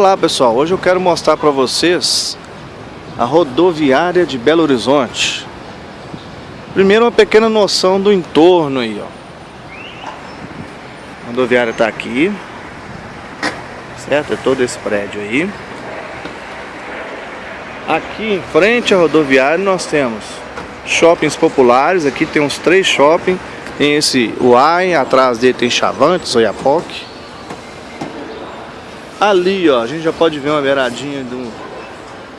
Olá pessoal, hoje eu quero mostrar para vocês a rodoviária de Belo Horizonte. Primeiro uma pequena noção do entorno aí, ó. A rodoviária está aqui, certo? É todo esse prédio aí. Aqui em frente à rodoviária nós temos shoppings populares, aqui tem uns três shoppings. Tem esse Uai, atrás dele tem Chavantes, Oiapoque. Ali, ó, a gente já pode ver uma beiradinha de um,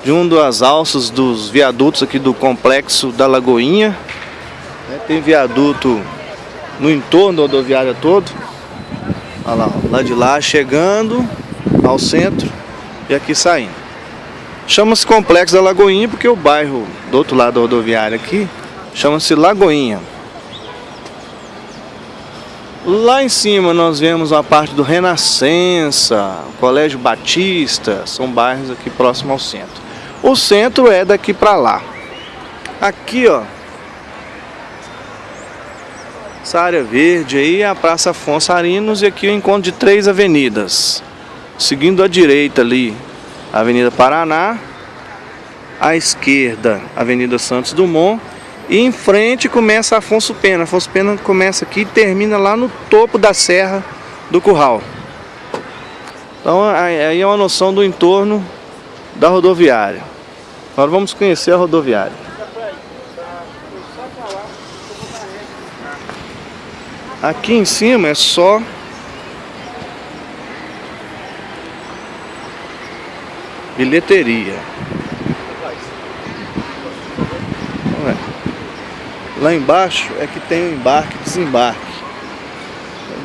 de um das alças dos viadutos aqui do complexo da Lagoinha. É, tem viaduto no entorno da rodoviária todo. Olha lá, lá de lá chegando ao centro e aqui saindo. Chama-se Complexo da Lagoinha porque o bairro do outro lado da rodoviária aqui chama-se Lagoinha. Lá em cima nós vemos a parte do Renascença, Colégio Batista, são bairros aqui próximo ao centro. O centro é daqui para lá. Aqui, ó, essa área verde aí é a Praça Afonso Arinos e aqui o encontro de três avenidas. Seguindo à direita ali, Avenida Paraná, à esquerda, Avenida Santos Dumont e em frente começa Afonso Pena. Afonso Pena começa aqui e termina lá no topo da serra do curral. Então aí é uma noção do entorno da rodoviária. Agora vamos conhecer a rodoviária. Aqui em cima é só bilheteria. Lá embaixo é que tem o embarque e desembarque.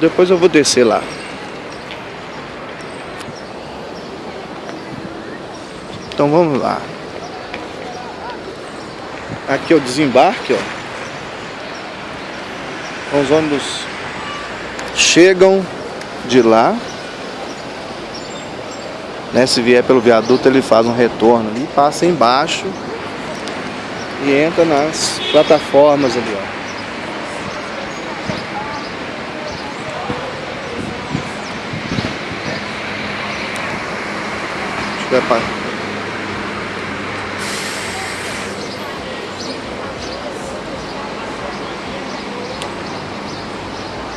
Depois eu vou descer lá. Então vamos lá. Aqui é o desembarque, ó. Os ônibus chegam de lá. Né? Se vier pelo viaduto ele faz um retorno ali, passa embaixo e entra nas plataformas ali, ó.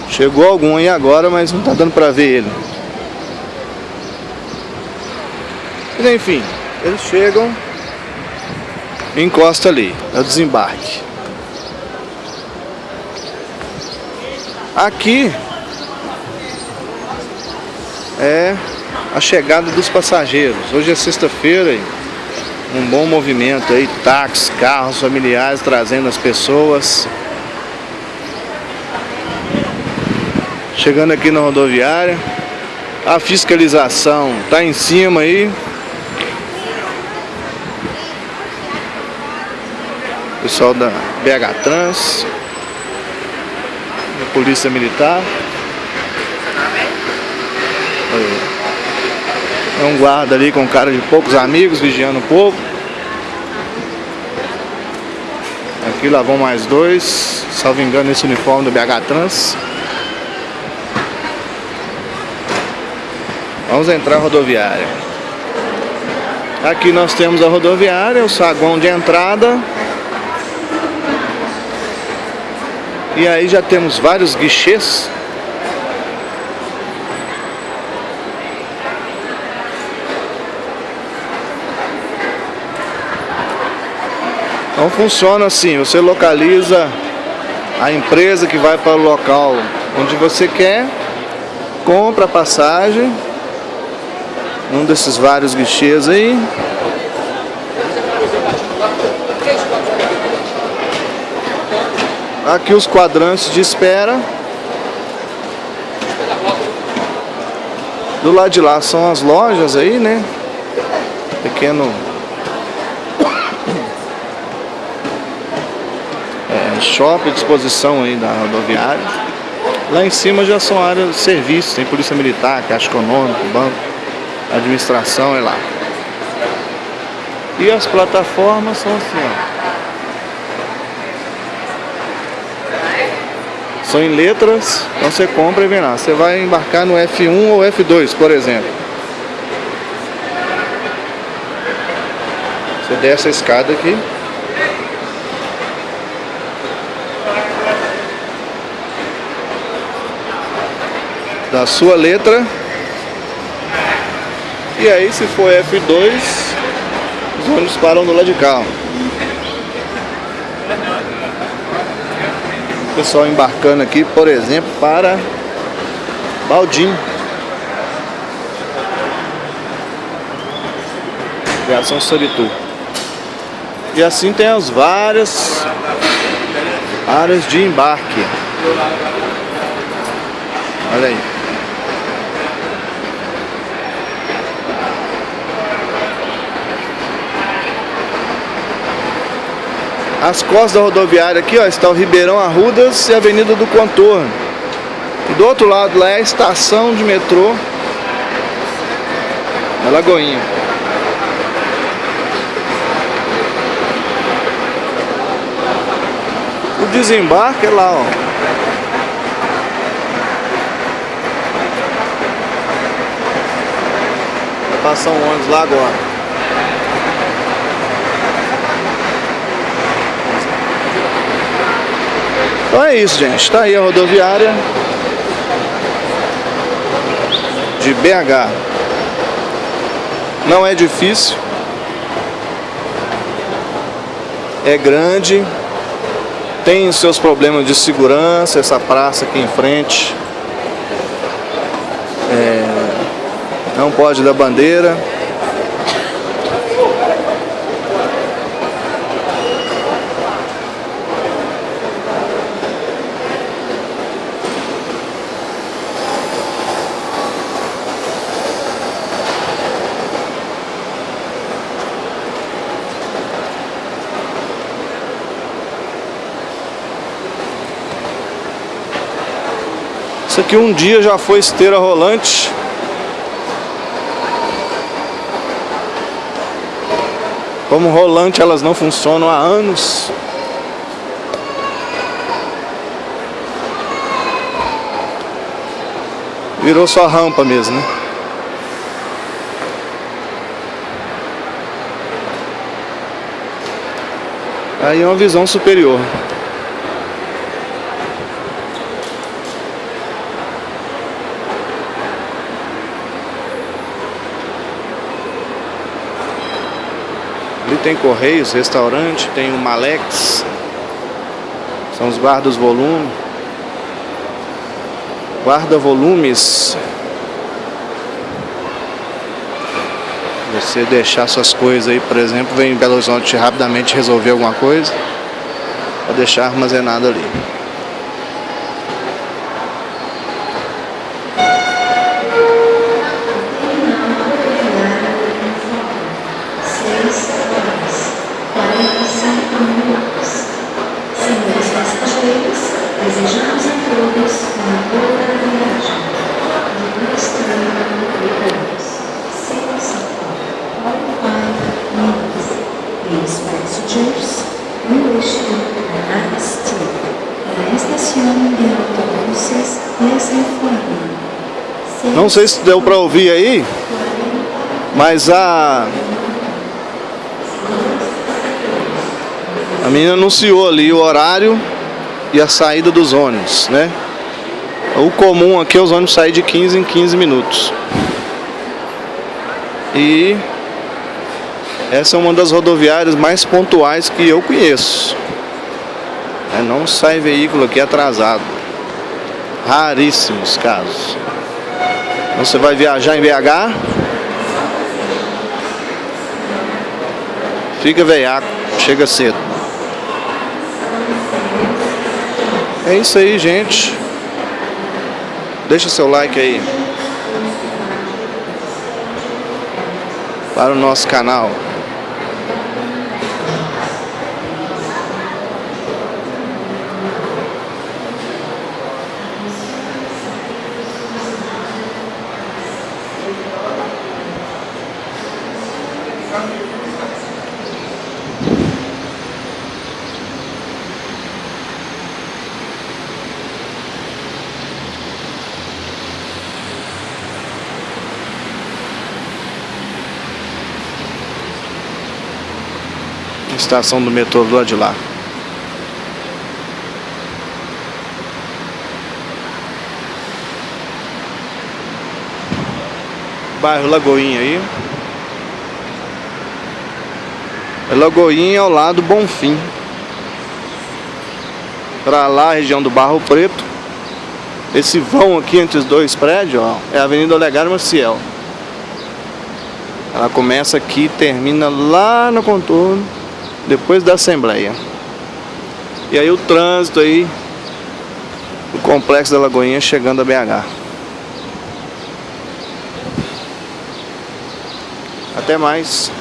Chegou algum aí agora, mas não tá dando pra ver ele. Mas enfim, eles chegam encosta ali, é o desembarque. Aqui é a chegada dos passageiros. Hoje é sexta-feira um bom movimento aí, táxis, carros familiares trazendo as pessoas. Chegando aqui na rodoviária, a fiscalização tá em cima aí. Pessoal da BH Trans, da Polícia Militar. É um guarda ali com cara de poucos amigos, vigiando um pouco. Aqui lá vão mais dois, salvo engano esse uniforme do BH Trans. Vamos entrar na rodoviária. Aqui nós temos a rodoviária, o saguão de entrada. E aí já temos vários guichês. Então funciona assim, você localiza a empresa que vai para o local onde você quer, compra a passagem, um desses vários guichês aí, Aqui os quadrantes de espera. Do lado de lá são as lojas aí, né? Pequeno... É, shopping, disposição aí da rodoviária. Lá em cima já são áreas de serviço, tem polícia militar, caixa econômica, banco, administração, é lá. E as plataformas são assim, ó. são em letras, então você compra e vem lá. Você vai embarcar no F1 ou F2, por exemplo. Você desce a escada aqui. Da sua letra. E aí se for F2, os ônibus param do lado de cá. Pessoal embarcando aqui, por exemplo, para Baldim. Criação Soritu. E assim tem as várias áreas de embarque. Olha aí. As costas da rodoviária aqui, ó, está o Ribeirão Arrudas e a Avenida do Contorno. E do outro lado lá é a estação de metrô na Lagoinha. O desembarque é lá, ó. Vai passar um ônibus lá agora. Então é isso, gente. Está aí a rodoviária de BH. Não é difícil. É grande. Tem seus problemas de segurança, essa praça aqui em frente. É, não pode dar bandeira. Isso aqui um dia já foi esteira rolante. Como rolante elas não funcionam há anos. Virou só rampa mesmo, né? Aí é uma visão superior. Tem Correios, restaurante, tem o Malex. São os guardas volume. Guarda volumes. Você deixar suas coisas aí, por exemplo, vem em Belo Horizonte rapidamente resolver alguma coisa. Pode deixar armazenado ali. Passengers, we wish you a nice trip. La estación de autobuses. Não sei se deu para ouvir aí, mas a a menina anunciou ali o horário e a saída dos ônibus, né? O comum aqui é os ônibus saírem de 15 em 15 minutos. E essa é uma das rodoviárias mais pontuais que eu conheço. É, não sai veículo aqui atrasado. Raríssimos casos. Então você vai viajar em BH, fica veiaco, chega cedo. É isso aí, gente. Deixa seu like aí. Para o nosso canal. Estação do metrô do lado de lá. Bairro Lagoinha aí. É Lagoinha ao lado Bonfim. Pra lá, região do Barro Preto. Esse vão aqui entre os dois prédios, ó, é a Avenida Olegário Maciel. Ela começa aqui e termina lá no contorno, depois da Assembleia. E aí o trânsito aí, o Complexo da Lagoinha chegando a BH. Até mais.